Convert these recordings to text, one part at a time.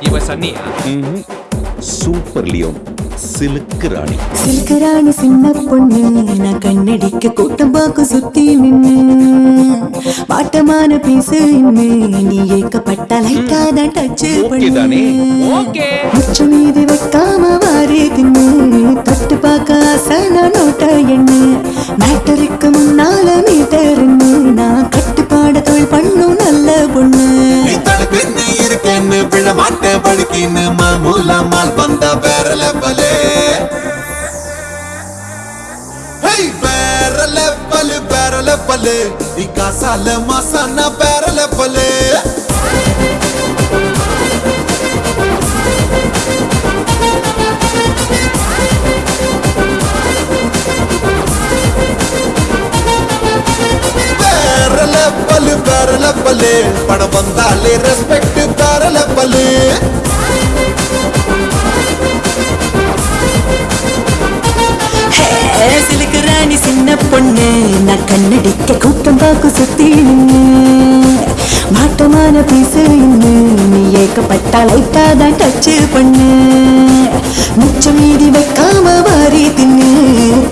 Iosanía. Pues, uh -huh. Super León. சிலுக்கு ராணி. சில்கராணி சின்ன பொண்ணு நான் கண்ணடிக்க கூட்டம் பார்க்க சுத்தி நின்னு. வாட்டமான பீசு இன்னு நீ ஏக்கப்பட்ட லைட்டா தான் டச்? ஓகே முச்ச மீதி வைக்காம வாரி தின்னு தொட்டு பார்க்க ஆசன நோட்ட எண்ணு. மேட்டருக்கு முன்னால மீட்டர்னு நான் கட்டுப்பாட தொழில் பண்ணும் நல்ல பொண்ணு. இருக்கேன்னு விழ மாட்டேன் படுக்கின்னு மாமூலா மால் பல்லு லெவலு நீ காசால மாசானா பேரல பல்லு வேற லெவலு வேற படம் வந்தாலே ரெஸ்பெக்ட் பேரல பல்லு சிலுக்கு ராணி சின்ன பொண்ணு. கூட்டம் பார்க்க சுத்தி மாட்டமான பீசு நீ ஏக்கப்பட்டா லைட்டா தான் டச் பண்ணு மிச்ச மீதி வைக்காம வாரி தின்னு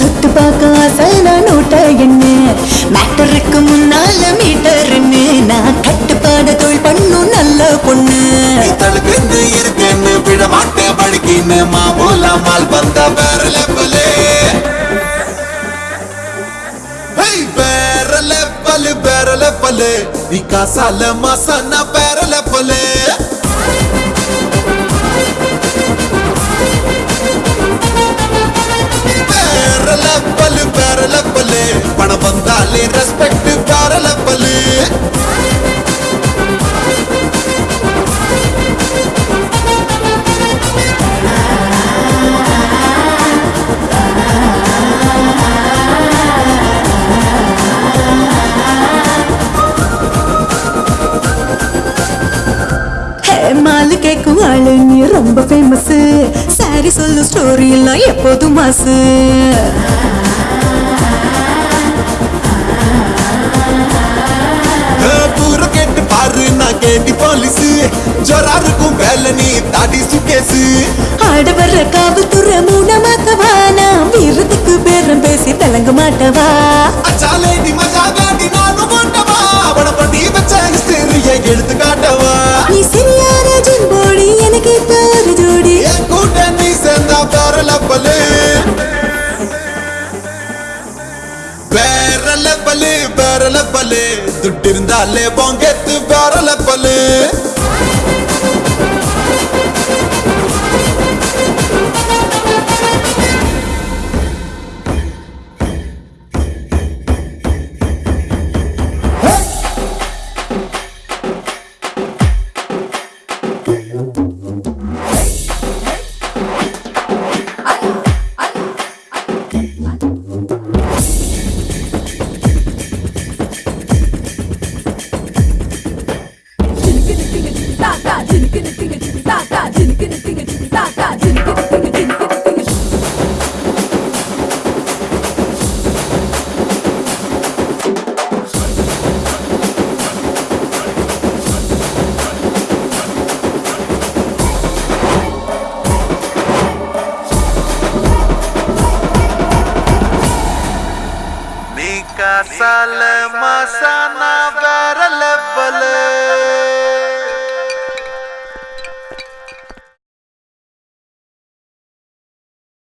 தொட்டு பார்க்க ஆசை நான் நோட்ட என்ன மேட்டருக்கு முன்னால மீட்டர்னு நான் கட்டுப்பாடு தொழில் பண்ணும் நல்ல பொண்ணு நீ இருக்கேன்னு விட மாட்டேன் படிக்கின்னு மாமூலா மால் வந்தா வேற வேற லெவலு நீ காசால மாசானா வேற மாலு கேக்கும் ஆளு நீ ரொம்ப ஃபேமஸ் சாரி சொல்லு ஸ்டோரி எல்லாம் எப்போதும் மாசு. கேட்டு பாரு நான் கேண்டி போலீஸ் ஜொரா இருக்கும் வேலை நீ தாடி சுகேசு ஆட வர்ற காவல்துறை மூணமாக்கவா நான் வீரத்துக்கு பேரம் பேசி விளங்க மாட்டவா? அச்சாலே லெவலு வேற லெவலு வேற லெவலு துட்டு இருந்தாலே பொங்கெத்து வேற லெவலு நீ காசால மாசானா வேற லெவலு